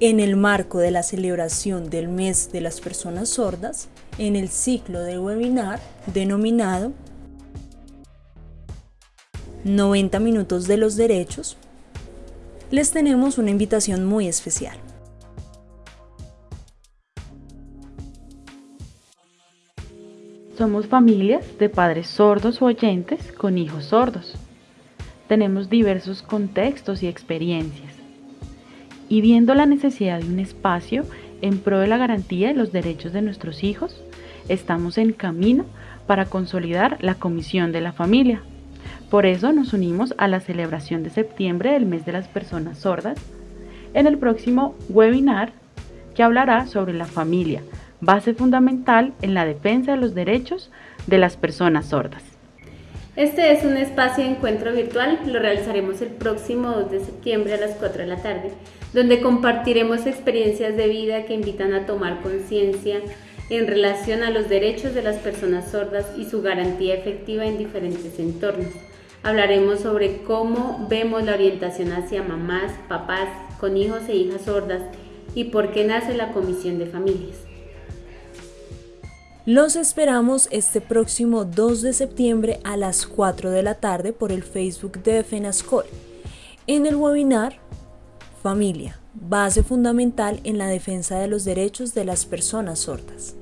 en el marco de la celebración del mes de las personas sordas, en el ciclo de webinar denominado 90 minutos de los derechos, les tenemos una invitación muy especial. Somos familias de padres sordos o oyentes con hijos sordos. Tenemos diversos contextos y experiencias. Y viendo la necesidad de un espacio en pro de la garantía de los derechos de nuestros hijos, estamos en camino para consolidar la Comisión de la Familia. Por eso nos unimos a la celebración de septiembre del mes de las personas sordas en el próximo webinar que hablará sobre la familia, base fundamental en la defensa de los derechos de las personas sordas. Este es un espacio de encuentro virtual, lo realizaremos el próximo 2 de septiembre a las 4 de la tarde, donde compartiremos experiencias de vida que invitan a tomar conciencia en relación a los derechos de las personas sordas y su garantía efectiva en diferentes entornos. Hablaremos sobre cómo vemos la orientación hacia mamás, papás con hijos e hijas sordas y por qué nace la Comisión de Familias. Los esperamos este próximo 2 de septiembre a las 4 de la tarde por el Facebook de FENASCOL en el webinar Familia, base fundamental en la defensa de los derechos de las personas sordas.